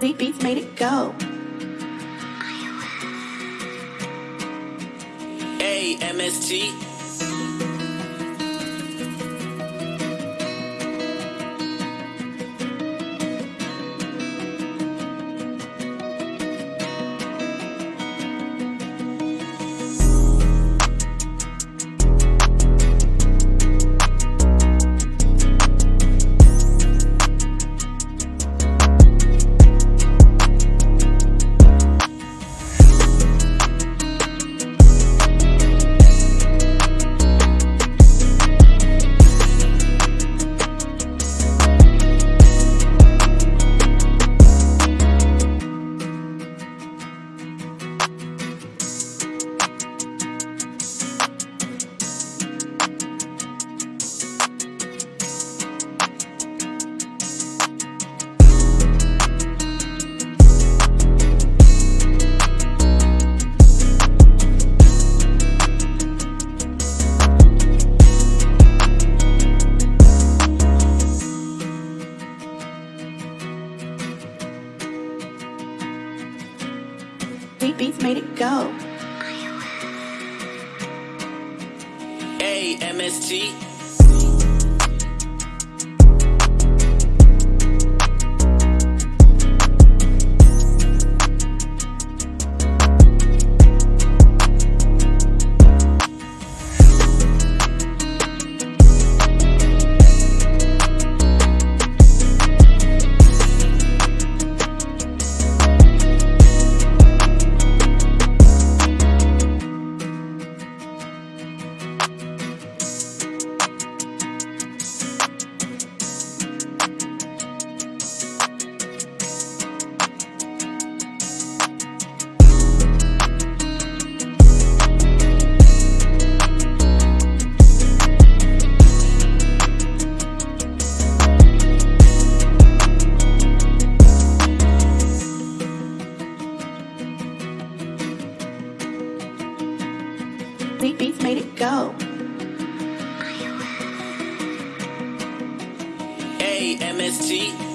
Deep Beats made it go. A MST. Beats made it go. A MST. Deep Beats made it go. A MST.